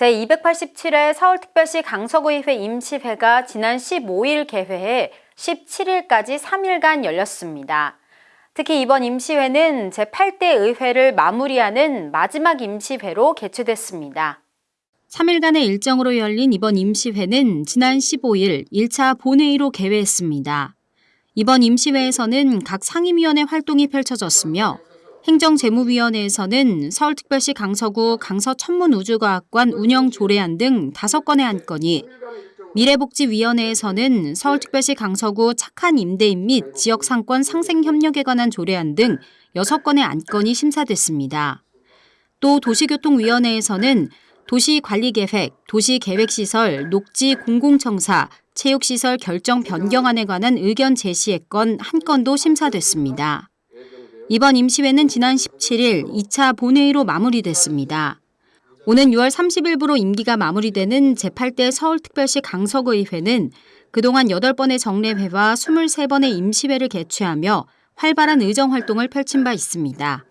제287회 서울특별시 강서구의회 임시회가 지난 15일 개회해 17일까지 3일간 열렸습니다. 특히 이번 임시회는 제8대 의회를 마무리하는 마지막 임시회로 개최됐습니다. 3일간의 일정으로 열린 이번 임시회는 지난 15일 1차 본회의로 개회했습니다. 이번 임시회에서는 각 상임위원회 활동이 펼쳐졌으며 행정재무위원회에서는 서울특별시 강서구 강서천문우주과학관 운영 조례안 등 5건의 안건이 미래복지위원회에서는 서울특별시 강서구 착한 임대인 및 지역상권 상생협력에 관한 조례안 등 6건의 안건이 심사됐습니다. 또 도시교통위원회에서는 도시관리계획, 도시계획시설, 녹지 공공청사, 체육시설 결정 변경안에 관한 의견 제시의 건 한 건도 심사됐습니다. 이번 임시회는 지난 17일 2차 본회의로 마무리됐습니다. 오는 6월 30일부로 임기가 마무리되는 제8대 서울특별시 강서구의회는 그동안 8번의 정례회와 23번의 임시회를 개최하며 활발한 의정활동을 펼친 바 있습니다.